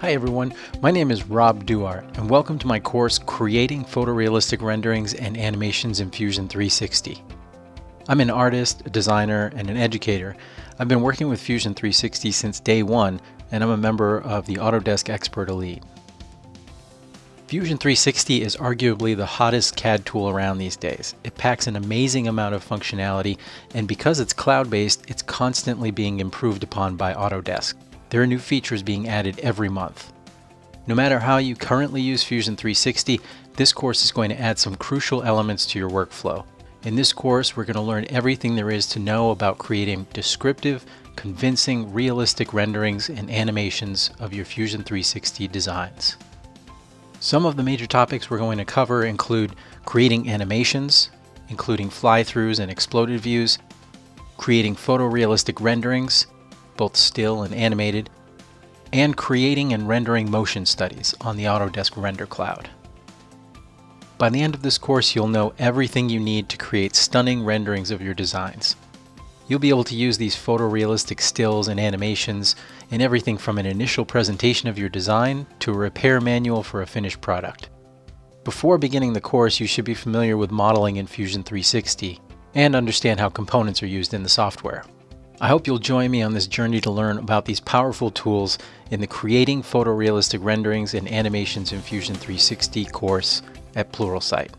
Hi everyone, my name is Rob Duarte and welcome to my course Creating Photorealistic Renderings and Animations in Fusion 360. I'm an artist, a designer, and an educator. I've been working with Fusion 360 since day one and I'm a member of the Autodesk Expert Elite. Fusion 360 is arguably the hottest CAD tool around these days. It packs an amazing amount of functionality, and because it's cloud-based, it's constantly being improved upon by Autodesk. There are new features being added every month. No matter how you currently use Fusion 360, this course is going to add some crucial elements to your workflow. In this course, we're going to learn everything there is to know about creating descriptive, convincing, realistic renderings and animations of your Fusion 360 designs. Some of the major topics we're going to cover include creating animations, including fly-throughs and exploded views, creating photorealistic renderings, both still and animated, and creating and rendering motion studies on the Autodesk Render Cloud. By the end of this course, you'll know everything you need to create stunning renderings of your designs. You'll be able to use these photorealistic stills and animations in everything from an initial presentation of your design to a repair manual for a finished product. Before beginning the course, you should be familiar with modeling in Fusion 360 and understand how components are used in the software. I hope you'll join me on this journey to learn about these powerful tools in the Creating Photorealistic Renderings and Animations in Fusion 360 course at Pluralsight.